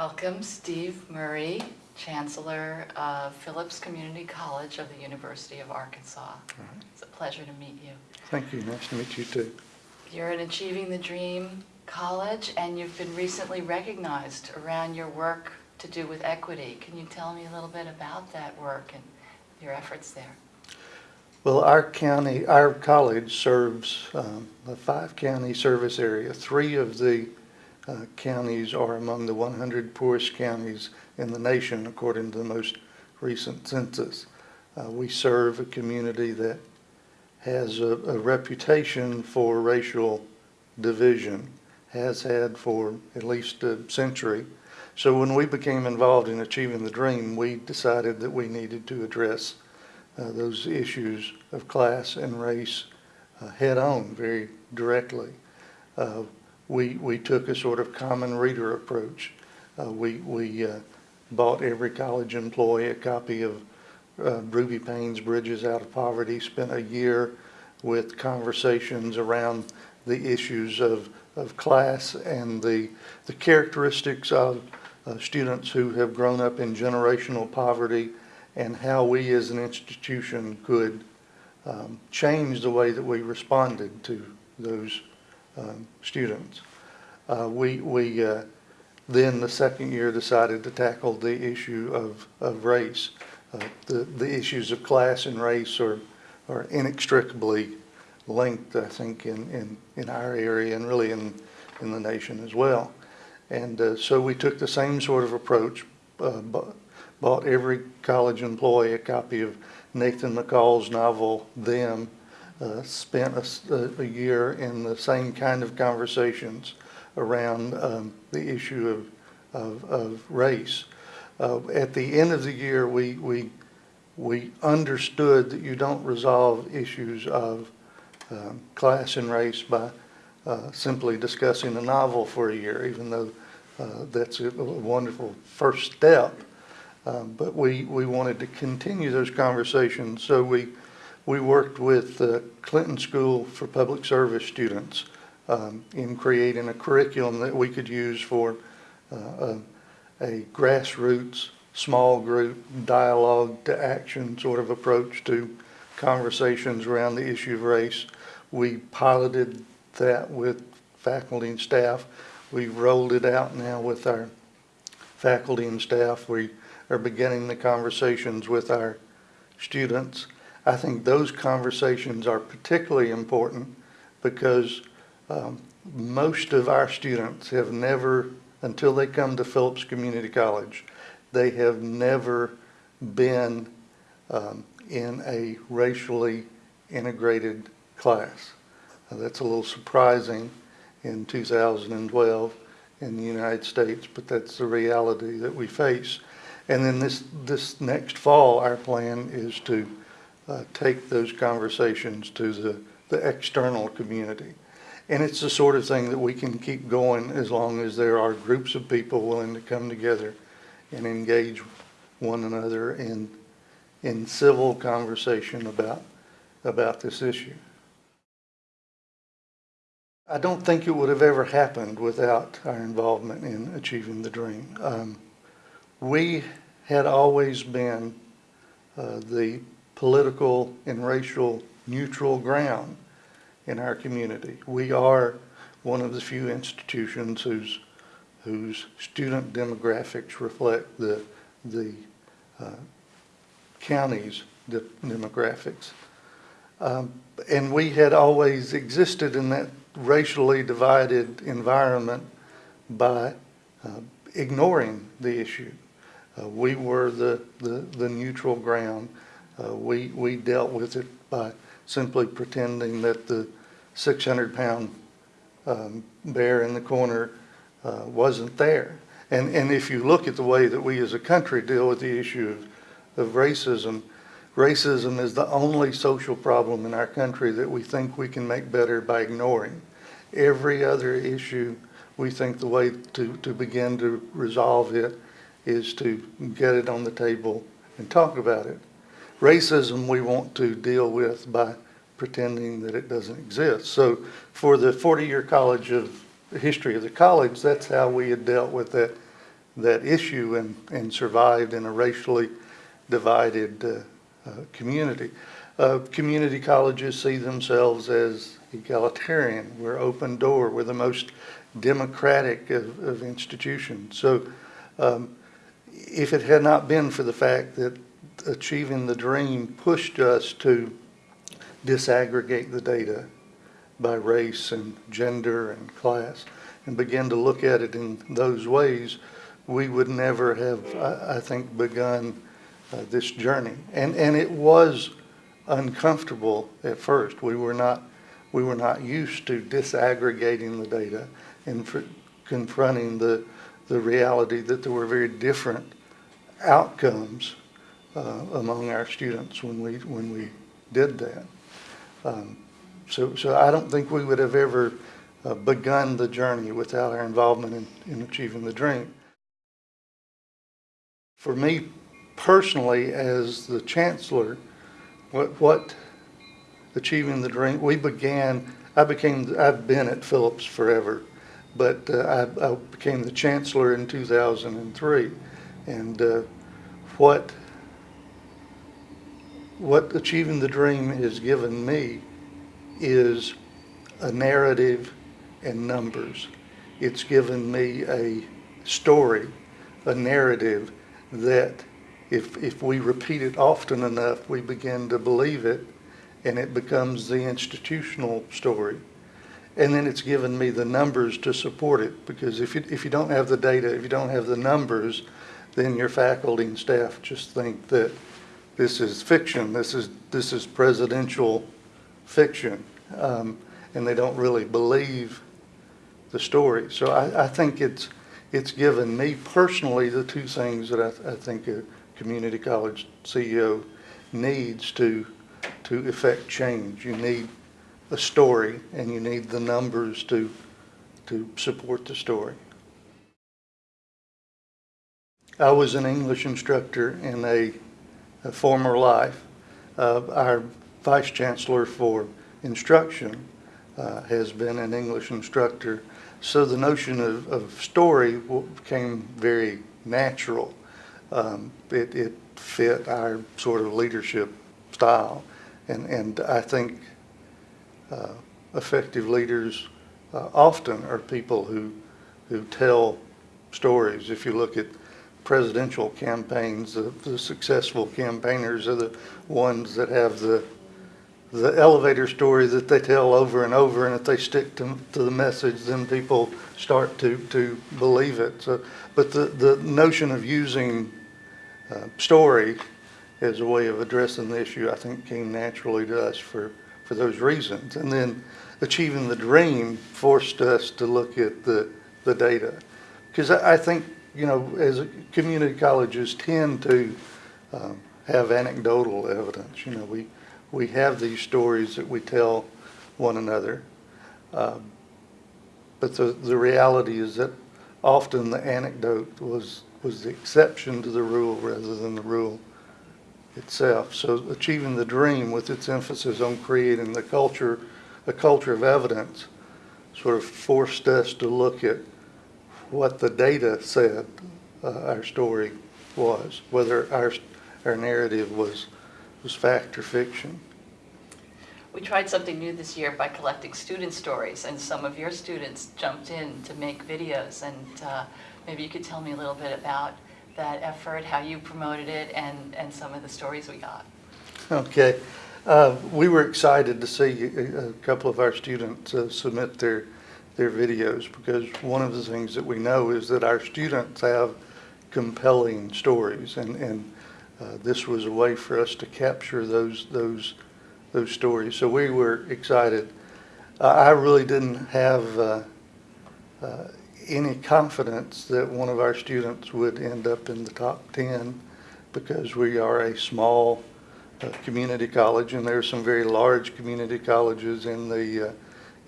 Welcome, Steve Murray, Chancellor of Phillips Community College of the University of Arkansas. It's a pleasure to meet you. Thank you. Nice to meet you too. You're an Achieving the Dream college, and you've been recently recognized around your work to do with equity. Can you tell me a little bit about that work and your efforts there? Well, our county, our college serves um, a five-county service area. Three of the uh, counties are among the 100 poorest counties in the nation, according to the most recent census. Uh, We serve a community that has a a reputation for racial division, has had for at least a century. So when we became involved in Achieving the Dream, we decided that we needed to address uh, those issues of class and race uh, head-on very directly. We, we took a sort of common reader approach. Uh, we we uh, bought every college employee a copy of uh, Ruby Payne's Bridges Out of Poverty, spent a year with conversations around the issues of, of class and the, the characteristics of uh, students who have grown up in generational poverty and how we as an institution could um, change the way that we responded to those um, students. Uh, we we uh, then the second year decided to tackle the issue of, of race. Uh, the, the issues of class and race are, are inextricably linked, I think, in, in, in our area and really in, in the nation as well. And uh, so we took the same sort of approach, uh, bought every college employee a copy of Nathan McCall's novel, Them, uh, spent a year in the same kind of conversations around um, the issue of, of, of race. Uh, at the end of the year, we, we, we understood that you don't resolve issues of um, class and race by uh, simply discussing a novel for a year, even though uh, that's a a wonderful first step. Um, But we, we wanted to continue those conversations, so we, we worked with the Clinton School for Public Service students um, in creating a curriculum that we could use for uh, a, a grassroots, small group, dialogue to action sort of approach to conversations around the issue of race. We piloted that with faculty and staff. We've rolled it out now with our faculty and staff. We are beginning the conversations with our students. I think those conversations are particularly important because um, most of our students have never, until they come to Phillips Community College, they have never been um, in a racially integrated class. Uh, That's a little surprising in 2012 in the United States, but that's the reality that we face. And then this, this next fall, our plan is to uh, take those conversations to the, the external community. And it's the sort of thing that we can keep going as long as there are groups of people willing to come together and engage one another in, in civil conversation about, about this issue. I don't think it would have ever happened without our involvement in achieving the dream. Um, we had always been uh, the political and racial neutral ground in our community. We are one of the few institutions whose, whose student demographics reflect the, the uh, county's de- demographics. Um, And we had always existed in that racially divided environment by uh, ignoring the issue. Uh, We were the, the, the neutral ground. Uh, We, we dealt with it by simply pretending that the 600-pound um, bear in the corner uh, wasn't there. And, and if you look at the way that we as a country deal with the issue of, of racism, racism is the only social problem in our country that we think we can make better by ignoring. Every other issue, we think the way to, to begin to resolve it is to get it on the table and talk about it. Racism, we want to deal with by pretending that it doesn't exist. So for the 40-year college of, history of the college, that's how we had dealt with that that issue and, and survived in a racially divided uh, uh, community. Uh, Community colleges see themselves as egalitarian. We're open door. We're the most democratic of, of institutions. So um, if it had not been for the fact that achieving the dream pushed us to disaggregate the data by race and gender and class and begin to look at it in those ways, we would never have, I, I think, begun uh, this journey. And, and it was uncomfortable at first. We were not, we were not used to disaggregating the data and fr- confronting the, the reality that there were very different outcomes uh, among our students when we, when we did that. Um, So, so I don't think we would have ever uh, begun the journey without our involvement in, in achieving the dream. For me personally, as the chancellor, what, what achieving the dream, we began, I became, I've been at Phillips forever, but uh, I, I became the chancellor in 2003. And uh, what, what achieving the dream has given me is a narrative and numbers. It's given me a story, a narrative that if, if we repeat it often enough, we begin to believe it and it becomes the institutional story. And then it's given me the numbers to support it because if you, if you don't have the data, if you don't have the numbers, then your faculty and staff just think that this is fiction, this is, this is presidential fiction, um, and they don't really believe the story. So I, I think it's, it's given me personally the two things that I, I think a community college CEO needs to, to effect change. You need a story and you need the numbers to, to support the story. I was an English instructor in a, a former life. Uh, our vice chancellor for instruction uh, has been an English instructor. So the notion of, of story became very natural. Um, it, it fit our sort of leadership style. And, and I think uh, effective leaders uh, often are people who, who tell stories. If you look at presidential campaigns, the, the successful campaigners are the ones that have the the elevator story that they tell over and over, and if they stick to, to the message, then people start to, to believe it. So, but the, the notion of using uh, story as a way of addressing the issue, I think, came naturally to us for, for those reasons. And then achieving the dream forced us to look at the, the data. Because I, I think, you know, as community colleges tend to um, have anecdotal evidence, you know, we, we have these stories that we tell one another. Um, But the, the reality is that often the anecdote was, was the exception to the rule rather than the rule itself. So achieving the dream with its emphasis on creating the culture, a culture of evidence, sort of forced us to look at what the data said uh, our story was, whether our, our narrative was, was fact or fiction. We tried something new this year by collecting student stories, and some of your students jumped in to make videos, and uh, maybe you could tell me a little bit about that effort, how you promoted it, and, and some of the stories we got. Okay. Uh, We were excited to see a a couple of our students uh, submit their, their videos because one of the things that we know is that our students have compelling stories and, and uh, this was a way for us to capture those, those, those stories. So we were excited. Uh, I really didn't have uh, uh, any confidence that one of our students would end up in the top 10 because we are a small uh, community college, and there are some very large community colleges in the, uh,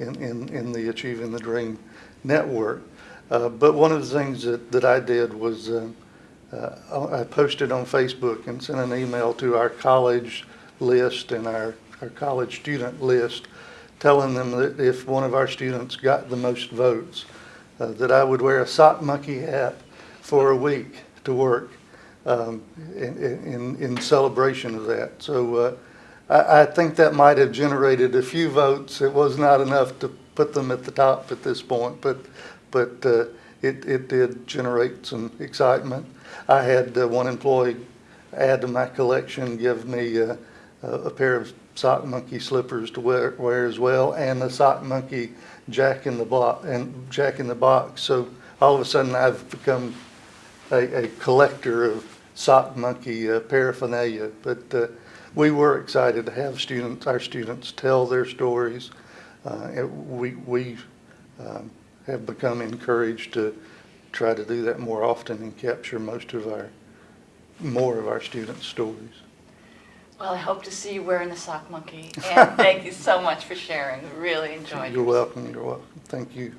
in, in, in the Achieving the Dream network. Uh, But one of the things that, that I did was, uh, uh, I posted on Facebook and sent an email to our college list and our, our college student list, telling them that if one of our students got the most votes, uh, that I would wear a sock monkey hat for a week to work um, in, in, in celebration of that. So uh, I, I think that might have generated a few votes. It was not enough to put them at the top at this point, but, but uh, it, it did generate some excitement. I had uh, one employee add to my collection, give me uh, a pair of sock monkey slippers to wear, wear as well, and a sock monkey jack in the box and jack in the box. So all of a sudden, I've become a, a collector of sock monkey uh, paraphernalia. But uh, we were excited to have students, our students, tell their stories. Uh, we we um, have become encouraged to try to do that more often and capture most of our more of our students' stories. Well, I hope to see you wearing the sock monkey, and thank you so much for sharing. Really enjoyed it. You're yours. welcome. You're welcome. Thank you.